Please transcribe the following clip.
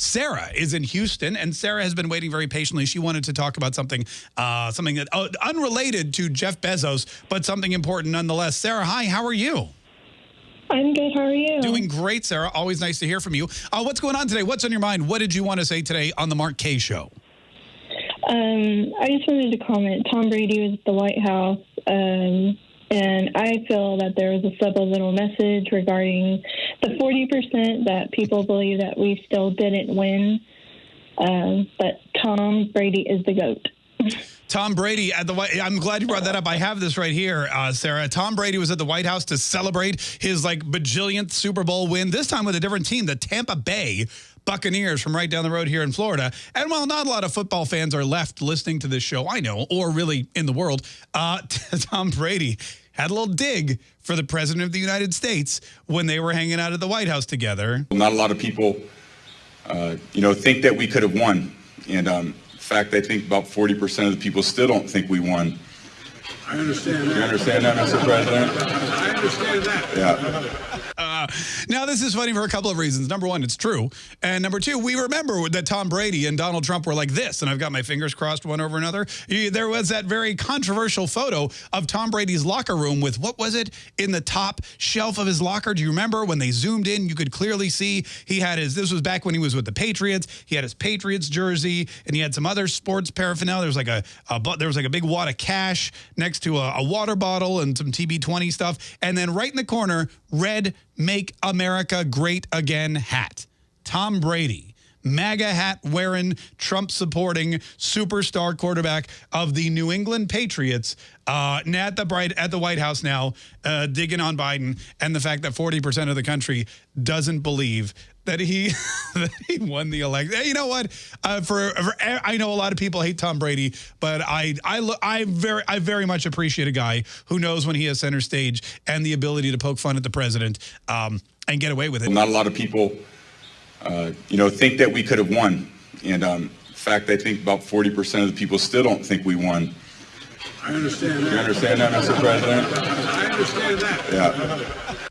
Sarah is in Houston, and Sarah has been waiting very patiently. She wanted to talk about something, uh, something that uh, unrelated to Jeff Bezos, but something important nonetheless. Sarah, hi, how are you? I'm good. How are you? Doing great, Sarah. Always nice to hear from you. Uh, what's going on today? What's on your mind? What did you want to say today on the Mark Kaye Show? Um, I just wanted to comment. Tom Brady was at the White House, um, and I feel that there was a subliminal message regarding the 40% that people believe that we still didn't win. Um, but Tom Brady is the GOAT. Tom Brady at the White. I'm glad you brought that up. I have this right here, uh, Sarah. Tom Brady was at the White House to celebrate his like bajillionth Super Bowl win. This time with a different team, the Tampa Bay Buccaneers from right down the road here in Florida. And while not a lot of football fans are left listening to this show, I know, or really in the world, uh, Tom Brady had a little dig for the president of the United States when they were hanging out at the White House together. Not a lot of people, uh, you know, think that we could have won. And um, fact, I think about 40% of the people still don't think we won. I understand that. You understand that, Mr. President? I understand that. Yeah. Now, this is funny for a couple of reasons. Number one, it's true. And number two, we remember that Tom Brady and Donald Trump were like this, and I've got my fingers crossed one over another. There was that very controversial photo of Tom Brady's locker room with, what was it, in the top shelf of his locker? Do you remember when they zoomed in, you could clearly see he had his, this was back when he was with the Patriots, he had his Patriots jersey, and he had some other sports paraphernalia. There was like a, a there was like a big wad of cash next to a, a water bottle and some TB20 stuff. And then right in the corner, red Make America Great Again hat. Tom Brady, MAGA hat wearing, Trump supporting superstar quarterback of the New England Patriots uh, at the bright at the White House now, uh, digging on Biden and the fact that 40% of the country doesn't believe that he that he won the election. You know what? Uh, for, for, I know a lot of people hate Tom Brady, but I I I very I very much appreciate a guy who knows when he has center stage and the ability to poke fun at the president um, and get away with it. Not a lot of people, uh, you know, think that we could have won. And um, in fact, I think about 40% of the people still don't think we won. I understand that. You understand that, Mr. President? I understand that. Yeah.